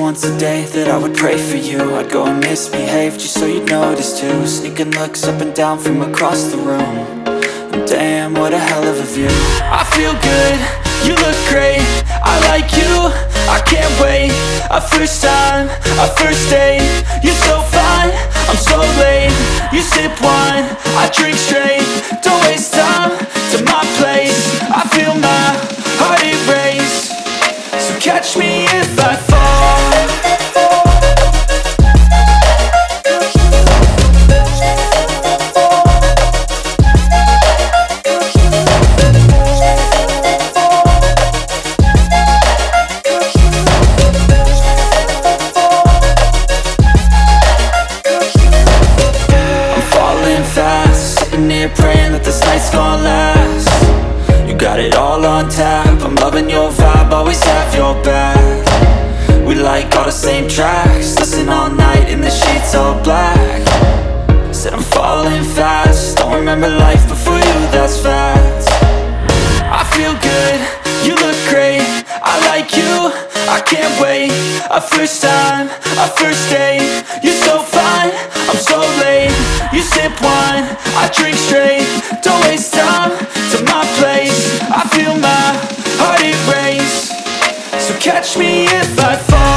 once a day that I would pray for you. I'd go and misbehave just so you'd notice too. Sneaking looks up and down from across the room. And Damn, what a hell of a view. I feel good, you look great. I like you, I can't wait. A first time, a first date. You're so fine, I'm so late. You sip wine, I drink straight catch me if I fall. Praying that this night's gonna last got it all on tap. I'm loving your vibe, always have your back. We like all the same tracks Listen all night in the sheets all black. Said I'm falling fast Don't remember life before you, that's fact. I feel good, you look great I like you, I can't wait. A first time, a first date You're so fine, I'm so late. You sip wine, I drink straight Don't waste time catch me if I fall